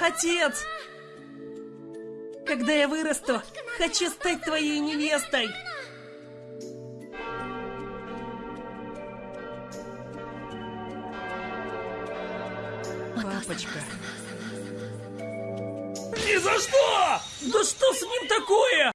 Отец! Когда я вырасту, хочу стать твоей невестой! Папочка. Ни за что! Да что с ним такое?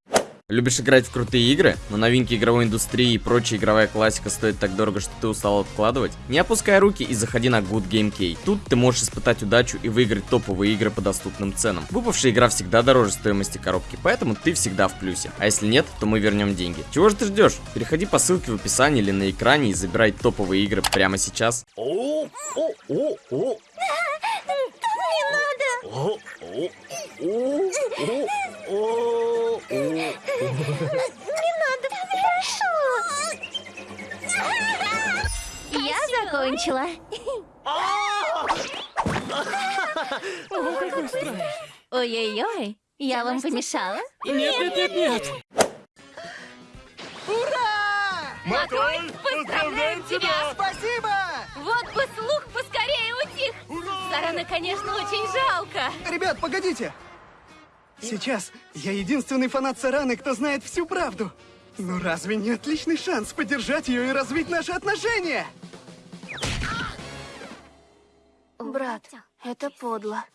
Любишь играть в крутые игры, но новинки игровой индустрии и прочая игровая классика стоит так дорого, что ты устал откладывать? Не опускай руки и заходи на Good Game Key. Тут ты можешь испытать удачу и выиграть топовые игры по доступным ценам. Выпавшая игра всегда дороже стоимости коробки, поэтому ты всегда в плюсе. А если нет, то мы вернем деньги. Чего же ты ждешь? Переходи по ссылке в описании или на экране и забирай топовые игры прямо сейчас. О, о, о, о. Не надо! О, о, о, о, о, о. Не надо, прошу! Я закончила. Ой-ой-ой, я вам помешала? Нет, нет, нет, нет! Маколь, поздравляем тебя! Спасибо! Вот бы слух поскорее утих! Сарана, конечно, очень жалко. Ребят, погодите! Сейчас я единственный фанат Сараны, кто знает всю правду. Ну разве не отличный шанс поддержать ее и развить наши отношения? Брат, это подло.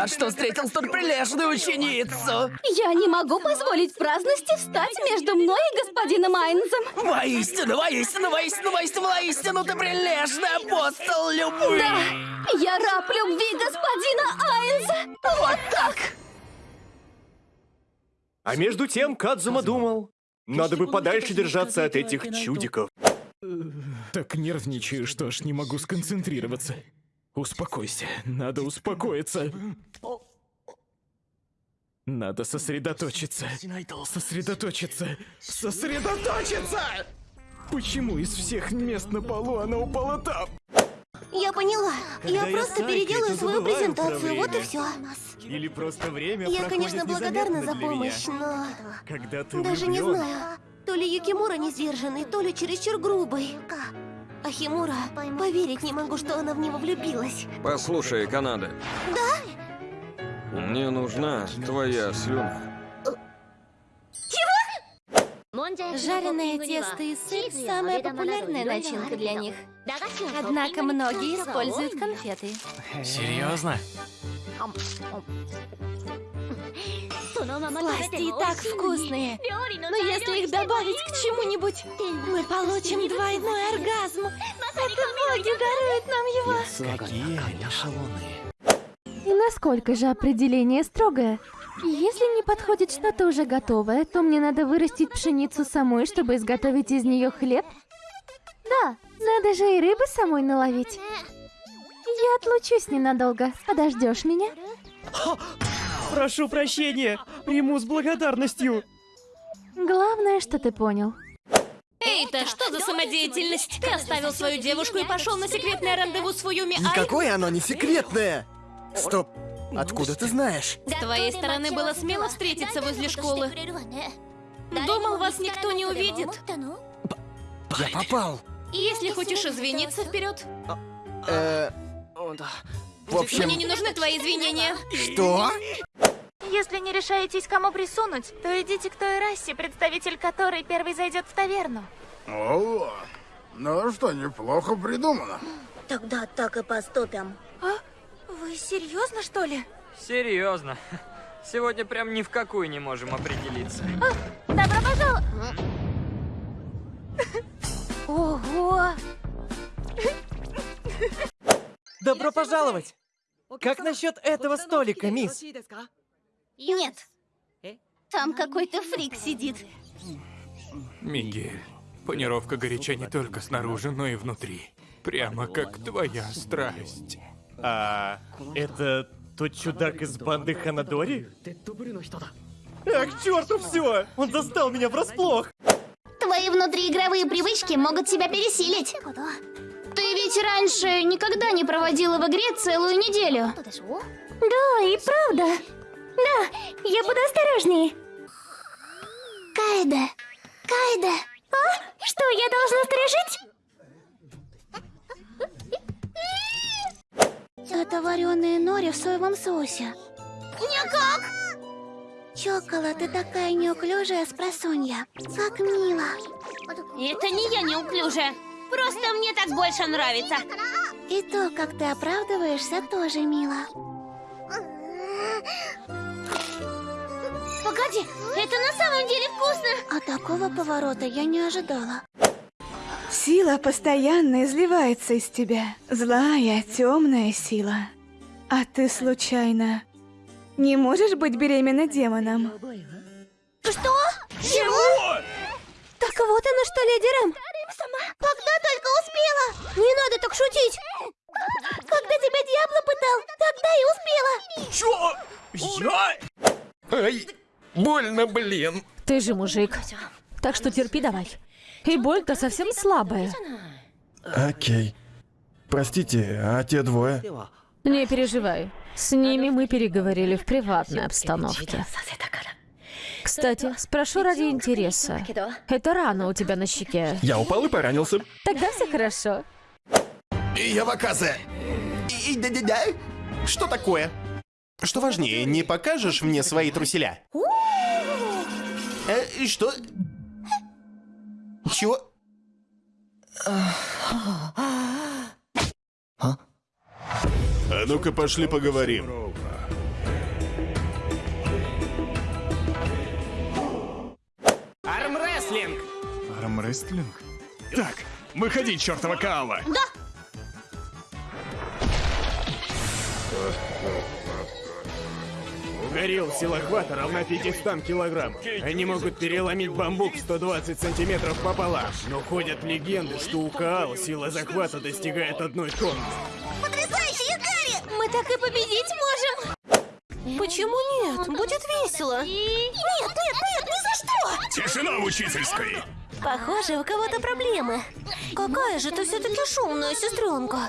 Рад, что встретил столь прилежную ученицу! Я не могу позволить праздности встать между мной и господином Айнзом. Воистину, воистину, воистину, воистину, воистину, ты прилежный апостол любви! Да, я раб любви господина Айнза. Вот так! А между тем Кадзума думал, надо бы подальше держаться от этих чудиков. Так нервничаю, что аж не могу сконцентрироваться. Успокойся, надо успокоиться. Надо сосредоточиться. Сосредоточиться. Сосредоточиться! Почему из всех мест на полу она упала там? Я поняла. Я просто переделаю свою презентацию, вот и все. Или просто время Я, конечно, благодарна за помощь, но... Когда ты Даже не влюблён. знаю. То ли Юкимура не сдержанный, то ли чересчур грубый. А Химура, поверить не могу, что она в него влюбилась. Послушай, Канада. Да? Мне нужна твоя слюна. Жареное тесто и сыр – самая популярная начинка для них. Однако многие используют конфеты. Серьезно? Сласти и так вкусные. Но если их добавить к чему-нибудь, мы получим двойной оргазм. Это боги даруют нам его. Какие они шалуны. И насколько же определение строгое? Если не подходит что-то уже готовое, то мне надо вырастить пшеницу самой, чтобы изготовить из нее хлеб? Да, надо же и рыбы самой наловить. Я отлучусь ненадолго. Подождешь меня? Прошу прощения, приму с благодарностью. Главное, что ты понял. Эй-то, что за самодеятельность? Ты оставил свою девушку и пошел на секретное рандеву с Фуюми Ай? Никакое оно не секретное! Стоп! Откуда ты знаешь? С твоей стороны было смело встретиться возле школы. Думал, вас никто не увидит. Я попал! Если хочешь извиниться, вперед. Э, в общем, Мне не нужны твои извинения. что? Если не решаетесь, кому присунуть, то идите к той расе, представитель которой первый зайдет в таверну. О, ну что, неплохо придумано. Тогда так и поступим. А? Вы серьезно, что ли? Серьезно. Сегодня прям ни в какую не можем определиться. Добро пожаловать! Ого! Добро пожаловать! Как насчет этого столика, мисс? Нет. Там какой-то фрик сидит. Мигель, панировка горяча не только снаружи, но и внутри. Прямо как твоя страсть. А это тот чудак из банды Ханадори? Ах, к черту все! Он застал меня врасплох! Твои внутриигровые привычки могут тебя пересилить. Ведь раньше никогда не проводила в игре целую неделю. Да, и правда. Да, я буду осторожнее. Кайде! Кайде! А? Что, я должна стрижить? Это вареные нори в соевом соусе. Никак! Чокола, ты такая неуклюжая спросонья. Как мило. Это не я неуклюжая. Просто мне так больше нравится. И то, как ты оправдываешься, тоже мило. Погоди, это на самом деле вкусно. А такого поворота я не ожидала. Сила постоянно изливается из тебя. Злая, темная сила. А ты случайно не можешь быть беременна демоном? Что? Чего? Так вот оно что, леди Рэм. Когда только успела. Не надо так шутить. Когда тебя Диабло пытал, тогда и успела. Чё? Я? Ай, больно, блин. Ты же мужик. Так что терпи давай. И боль-то совсем слабая. Окей. Простите, а те двое? Не переживай. С ними мы переговорили в приватной обстановке. Кстати, спрошу ради интереса. Это рана у тебя на щеке. Я упал и поранился. Тогда все хорошо. Яваказе! Что такое? Что важнее, не покажешь мне свои труселя? Э, и что? Чего? А ну-ка пошли поговорим. Армрестлинг? Так, выходи, чертова Каала! Да. Горилл сила хвата равна 500 килограмм. Они могут переломить бамбук 120 сантиметров пополам. Но ходят легенды, что у Каал сила захвата достигает одной тонны. Потрясающе, Гарри! Мы так и победить можем. Почему нет? Будет весело. Нет, нет, нет, ни за что! Тишина в учительской! Похоже, у кого-то проблемы. Какая же ты все-таки шумная сестренка.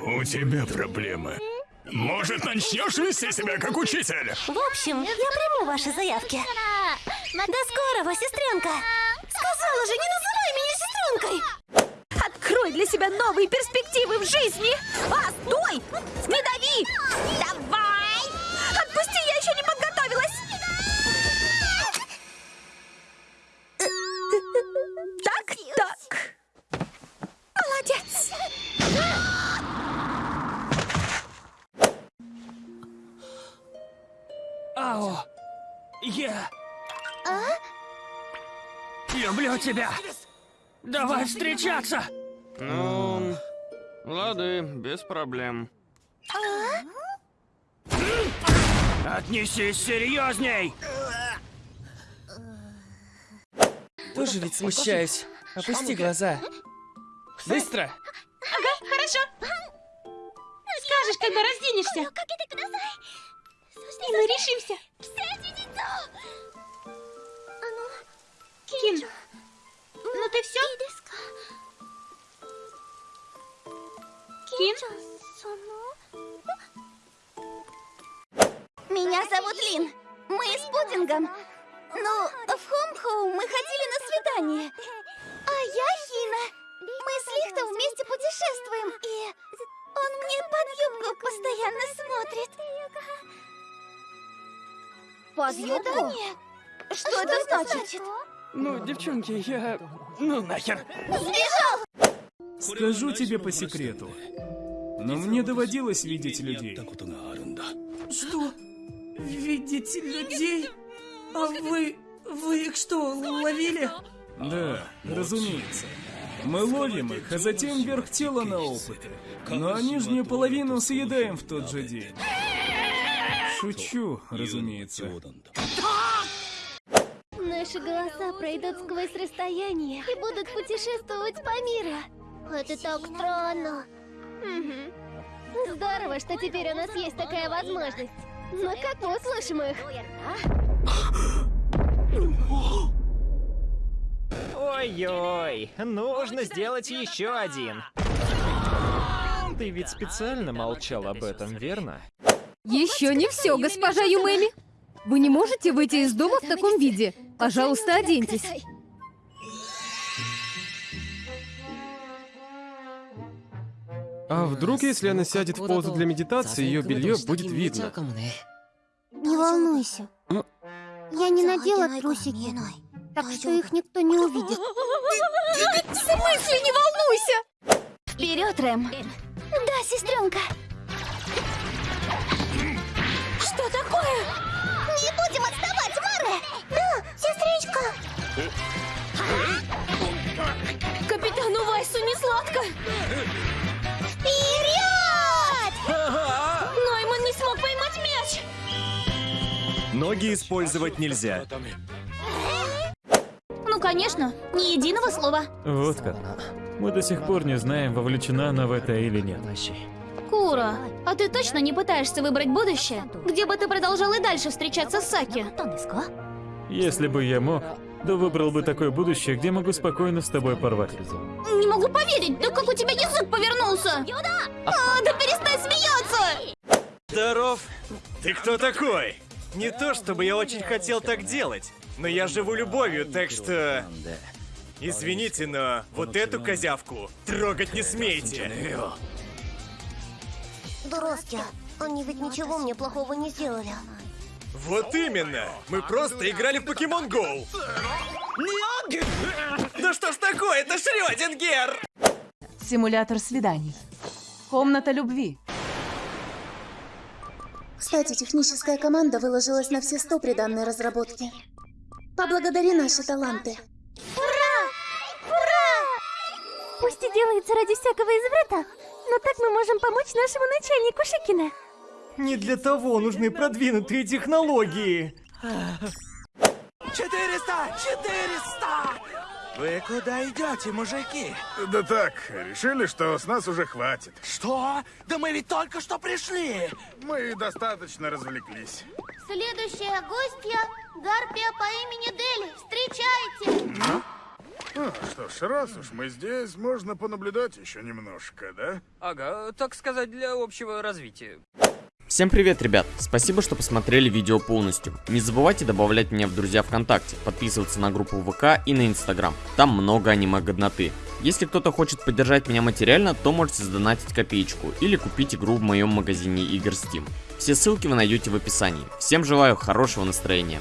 У тебя проблемы. Может, начнешь вести себя как учитель? В общем, я приму ваши заявки. До скорого, сестренка. Сказала же, не называй меня сестренкой. Открой для себя новые перспективы в жизни. А, стой! Не дави! Давай! Отпусти, я еще не подготовилась. Люблю тебя. Давай встречаться. Ну, лады, без проблем. Отнесись серьезней. Тоже ведь смущаюсь. Опусти глаза. Быстро! Ага, хорошо. Скажешь, когда разденешься. И мы решимся. Кин, ну ты все? Кин? Меня зовут Лин. Мы с пудингом. Ну, в Хомхоу мы ходили на свидание. А я Хина. Мы с Лихтом вместе путешествуем. И он мне под юбку постоянно смотрит. Под юбку? Свидание? Что, это значит? Ну, девчонки, я... Ну нахер. Сбежал! Скажу тебе по секрету. Но мне доводилось видеть людей. Что? Видите людей? А вы... Вы их что, ловили? Да, разумеется. Мы ловим их, а затем верх тела на опыты. Ну а нижнюю половину съедаем в тот же день. Шучу, разумеется. Наши голоса пройдут сквозь расстояние и будут путешествовать по миру. Это так странно. Здорово, что теперь у нас есть такая возможность. Но как мы услышим их? Ой-ой, нужно сделать еще один. Ты ведь специально молчал об этом, верно? Еще не все, госпожа Юмэми. Вы не можете выйти из дома в таком виде. Пожалуйста, оденьтесь. А вдруг, если она сядет в позу для медитации, ее белье будет видно? Не волнуйся. Я не надела трусики, так что их никто не увидит. В смысле, не волнуйся? Вперед, Рэм. Да, сестренка. Что такое? Не будем отставать, Маре! Сестричка! Капитану Вайсу не сладко. Вперед! Нойман не смог поймать мяч. Ноги использовать нельзя. Ну, конечно, ни единого слова. Вот как. Мы до сих пор не знаем, вовлечена она в это или нет. Кура, а ты точно не пытаешься выбрать будущее, где бы ты продолжал и дальше встречаться с Саки? Если бы я мог, то выбрал бы такое будущее, где могу спокойно с тобой порвать. Не могу поверить, да как у тебя язык повернулся? А, да перестань смеяться! Здоров. Ты кто такой? Не то, чтобы я очень хотел так делать, но я живу любовью, так что... Извините, но вот эту козявку трогать не смейте. Дуростя, они ведь ничего мне плохого не сделали. Вот именно! Мы просто играли в Покемон Go! Да что ж такое, это Шрёдингер! Симулятор свиданий. Комната любви. Кстати, техническая команда выложилась на все сто при данной разработке. Поблагодари наши таланты. Ура! Ура! Пусть и делается ради всякого изврата, но так мы можем помочь нашему начальнику Шикина. Не для того нужны продвинутые технологии. 400! 400! Вы куда идете, мужики? Да так, решили, что с нас уже хватит. Что? Да мы ведь только что пришли! Мы достаточно развлеклись. Следующая гостья – Гарпия по имени Дели. Встречайте! Ну, что ж, раз уж мы здесь, можно понаблюдать еще немножко, да? Ага, так сказать, для общего развития. Всем привет, ребят! Спасибо, что посмотрели видео полностью. Не забывайте добавлять меня в друзья ВКонтакте, подписываться на группу ВК и на Инстаграм. Там много аниме-годноты. Если кто-то хочет поддержать меня материально, то можете задонатить копеечку или купить игру в моем магазине игр Steam. Все ссылки вы найдете в описании. Всем желаю хорошего настроения.